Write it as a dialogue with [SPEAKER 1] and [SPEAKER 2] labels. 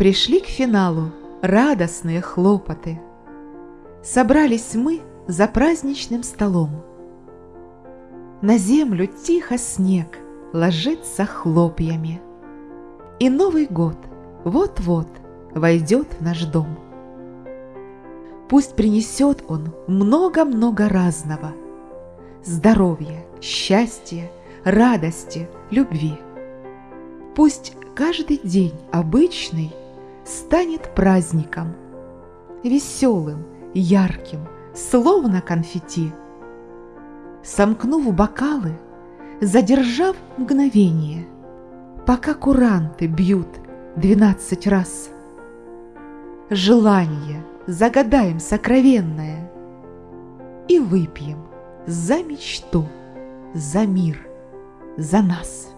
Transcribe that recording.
[SPEAKER 1] Пришли к финалу радостные хлопоты. Собрались мы за праздничным столом. На землю тихо снег ложится хлопьями. И Новый год вот-вот войдет в наш дом. Пусть принесет он много-много разного. Здоровья, счастья, радости, любви. Пусть каждый день обычный станет праздником, веселым, ярким, словно конфетти. Сомкнув бокалы, задержав мгновение, пока куранты бьют двенадцать раз. Желание загадаем сокровенное и выпьем за мечту, за мир, за нас.